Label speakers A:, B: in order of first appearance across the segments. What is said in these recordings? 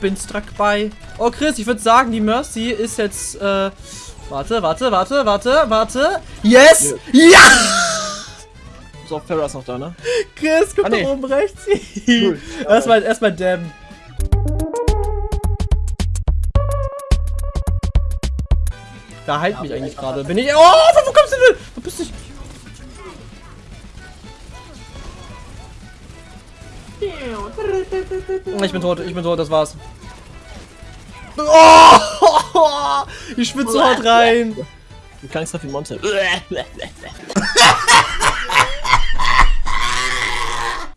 A: bin struck by. Oh, Chris, ich würde sagen, die Mercy ist jetzt, äh, warte, warte, warte, warte, warte. Yes! Ja!
B: So, Farrah ist noch da, ne?
A: Chris, guck
B: Ah, nee.
A: oben rechts.
B: Cool.
A: erstmal, erstmal Damn. Da heilt mich eigentlich gerade. Bin ich. Oh, wo, wo kommst du denn? Wo bist du? Ich bin tot, ich bin tot, das war's. Oh, ich schwitze so hart rein.
B: Du klangst doch wie Monte.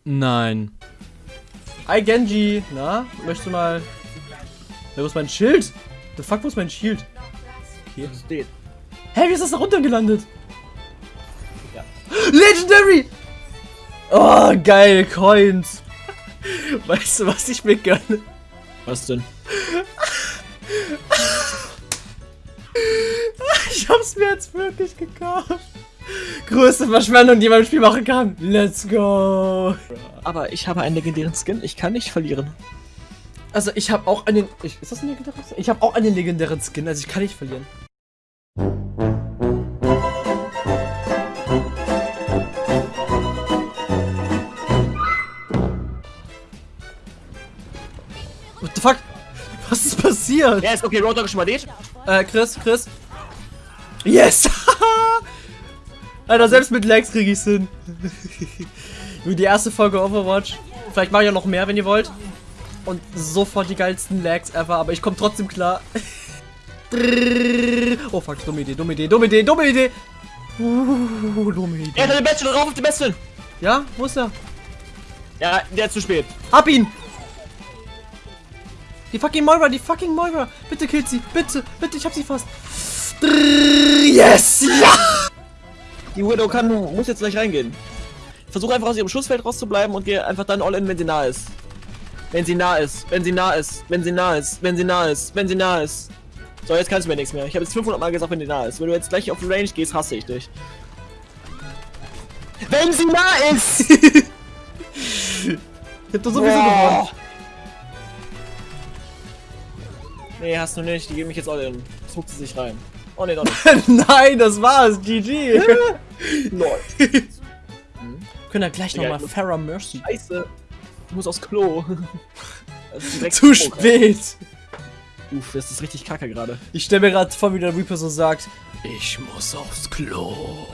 A: Nein. Hi Genji. Na, möchtest du mal. Ja, wo ist mein Schild? The fuck, wo ist mein Schild?
B: Hier steht.
A: Hä, wie ist das da runtergelandet?
B: Ja.
A: Legendary! Oh, geil, Coins. Weißt du, was ich mir gönne?
B: Was denn?
A: Ich hab's mir jetzt wirklich gekauft. Größte Verschwendung, die man im Spiel machen kann. Let's go.
B: Aber ich habe einen legendären Skin. Ich kann nicht verlieren.
A: Also, ich habe auch einen. Ich, ist das ein legendärer Skin? Ich habe auch einen legendären Skin, also ich kann nicht verlieren. What the fuck? Was ist passiert?
B: Ja, ist okay. Roadhog ist schon mal dead.
A: Äh, Chris, Chris. Yes! Alter, selbst mit Lags krieg ich's hin. Nur die erste Folge Overwatch. Vielleicht mache ich auch noch mehr, wenn ihr wollt. Und sofort die geilsten Lags ever, aber ich komme trotzdem klar. oh fuck, dumme Idee, dumme Idee, dumme Idee, dumme Idee. Uh, dumme Idee.
B: Er hat den Besten drauf auf den Besten.
A: Ja, wo ist er?
B: Ja, der ist zu spät.
A: Hab ihn! Die fucking Moira, die fucking Moira. Bitte killt sie, bitte, bitte, ich hab sie fast. Yes! Ja!
B: Die Widow kann, muss jetzt gleich reingehen. Versuche einfach aus ihrem Schussfeld rauszubleiben und gehe einfach dann all in, wenn sie nah ist. Wenn sie nah ist, wenn sie nah ist, wenn sie nah ist, wenn sie nah ist, wenn sie nah ist. So, jetzt kannst du mir nichts mehr. Ich habe jetzt 500 Mal gesagt, wenn sie nah ist. Wenn du jetzt gleich auf die Range gehst, hasse ich dich. Wenn sie nah ist!
A: Ich hab doch sowieso gewonnen.
B: Boah. Nee, hast du nicht. Die geben mich jetzt all in. Jetzt huckt sie sich rein. Oh nee, doch nicht.
A: Nein, das war's. GG.
B: Lol.
A: Können wir gleich nochmal Farrah Mercy.
B: Scheiße. Ich muss aufs Klo. Direkt
A: Zu spät.
B: Uff, das ist richtig kacke gerade.
A: Ich stelle mir gerade vor, wie der Reaper so sagt. Ich muss aufs Klo.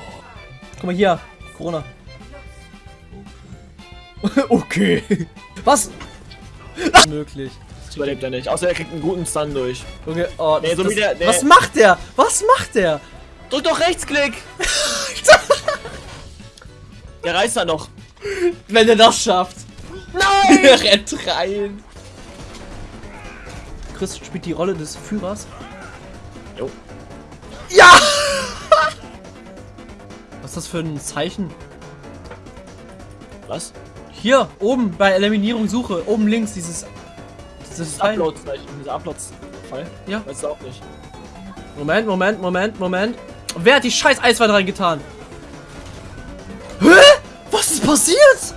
A: Guck mal hier. Corona. okay. Was? Möglich.
B: Das überlebt er nicht. Außer er kriegt einen guten Stun durch.
A: Okay, oh,
B: Nee, so
A: das,
B: der- der-
A: Was macht der? Was macht der?
B: Drück doch Rechtsklick! der reißt da noch.
A: Wenn er das schafft.
B: Nein!
A: Er rennt rein. Chris spielt die Rolle des Führers.
B: Jo.
A: Ja! Was ist das für ein Zeichen?
B: Was?
A: Hier, oben bei Eliminierung Suche. Oben links dieses. Dieses
B: Das. Upload-Zeichen, dieser Upload-Fall.
A: Ja.
B: Weißt du auch nicht.
A: Moment, Moment, Moment, Moment. Wer hat die scheiß Eiswand reingetan? Hä? Was ist passiert?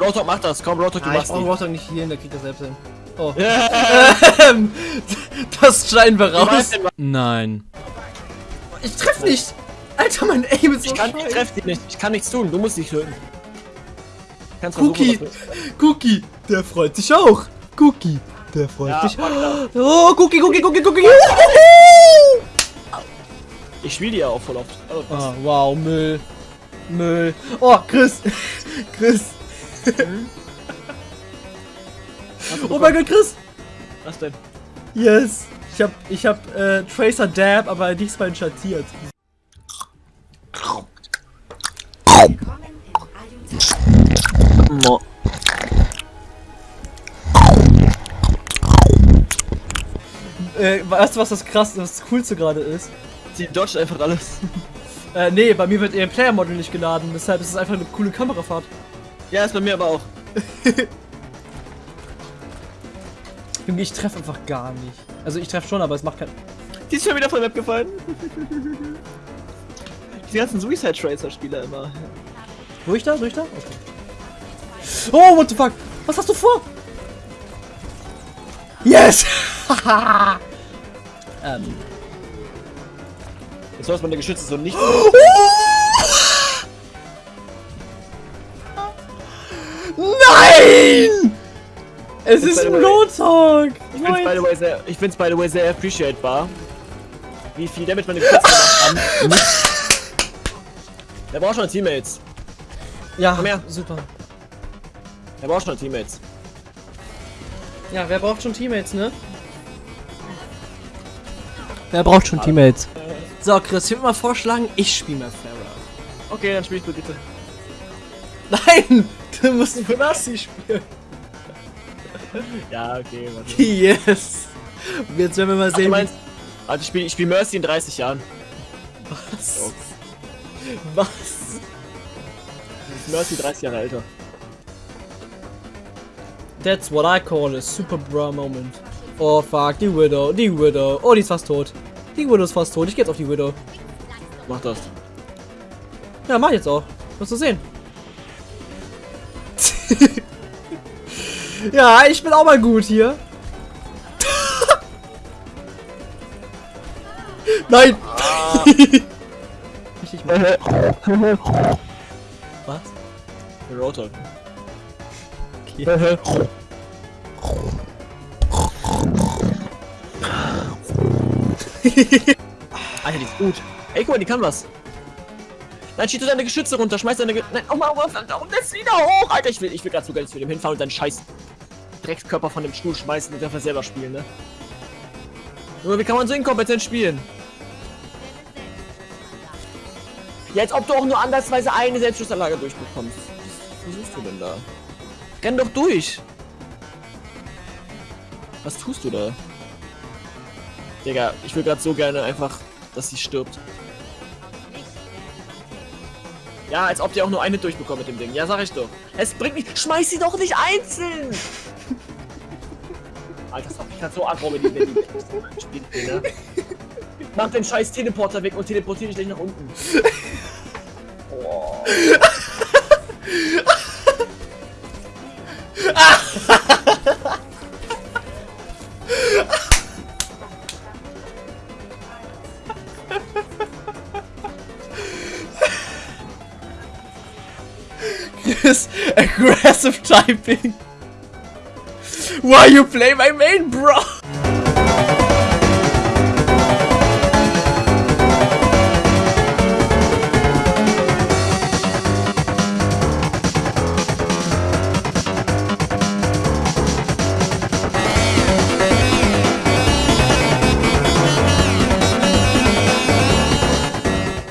B: Roadhog macht das. Komm, Roadhog, du
A: Ah, ich
B: machst
A: brauche
B: die.
A: Rostock nicht hier hin, der kriegt das selbst hin. Oh.
B: Ja.
A: Ähm, das schneiden wir raus. Nein. Ich treff nicht. Alter, mein Aim ist so
B: Ich kann, ich
A: scheiße.
B: treff dich nicht. Ich kann nichts tun. Du musst dich töten. Kannst
A: Cookie. Cookie, der freut sich auch. Cookie, der freut
B: Ja,
A: sich. Oh, Cookie, Cookie, Cookie, Cookie.
B: Ich spiele die ja auch voll oft. Also.
A: Ah, wow, Müll. Müll. Oh, Chris. Chris.
B: Du
A: Oh mein Gott, Chris.
B: Was denn?
A: Yes. Ich hab, ich hab äh, Tracer Dab, aber diesmal schattiert. Äh, weißt du, was das krass, das coolste gerade ist?
B: Sie dodgt einfach alles.
A: Äh, nee, bei mir wird ihr Player Model nicht geladen, deshalb ist es einfach eine coole Kamerafahrt.
B: Ja, ist bei mir aber auch.
A: Junge, ich treffe einfach gar nicht. Also ich treffe schon, aber es macht kein.
B: Die ist schon wieder von der Map gefallen. Die ganzen Suicide Tracer Spieler immer.
A: Durch da? Durch da? Okay. Oh, what the fuck? Was hast du vor? Yes! Ähm.
B: Jetzt sollst meine Geschütze so nicht.
A: Nein! Es ist ein Roadhog!
B: Ich find's by the way sehr, ich find's by the way sehr appreciatebar, wie viel Damage meine Geschütze gemacht haben. Der braucht schon Teammates.
A: Ja,
B: Komm her.
A: super.
B: Der braucht schon Teammates.
A: Ja, wer braucht schon Teammates, ne? Wer braucht schon Teammates? So, Chris, ich würde mal vorschlagen, ich spiele mal Farah.
B: Okay, dann spiel ich Brigitte.
A: Nein! Du musst für Nasi spielen.
B: Ja, okay, warte.
A: Yes! Und Jetzt werden wir mal
B: Ach, du
A: sehen,
B: meinst, also ich spiele ich spiel Mercy in 30 Jahren.
A: was. Was?
B: Ist Mercy 30 Jahre älter.
A: That's what I call a super bra moment. Oh fuck, die Widow, die Widow. Oh, die ist fast tot. Die Widow ist fast tot. Ich geh jetzt auf die Widow.
B: Mach das.
A: Ja, mach jetzt auch. Wirst du sehen. ja, ich bin auch mal gut hier. Nein! Richtig mal. Was?
B: Der Roadhog.
A: Okay.
B: Alter, die ist gut. Ey, guck mal, die kann was. Nein, schießt du deine Geschütze runter, schmeiß deine Ge Nein, oh mal, oh, und jetzt wieder hoch! Alter, ich will, ich will gerade so gerne zu dem hinfahren und deinen scheiß Dreckskörper von dem Stuhl schmeißen und dafür selber spielen, ne? Junge, wie kann man so inkompetent spielen? Ja, als ob du auch nur andersweise eine Selbstschussanlage durchbekommst. Was versuchst du denn da? Renn doch durch! Was tust du da? Digga, ich will gerade so gerne einfach, dass sie stirbt. Ja, als ob die auch nur eine durchbekommt mit dem Ding. Ja, sag ich doch. Es bringt nicht. Schmeiß sie doch nicht einzeln! Alter, das macht mich gerade so aggro, wenn die spielt, ne? Mach den scheiß Teleporter weg und teleportiere dich gleich nach unten. Oh.
A: Chris, aggressive typing. Why you play my main, bro?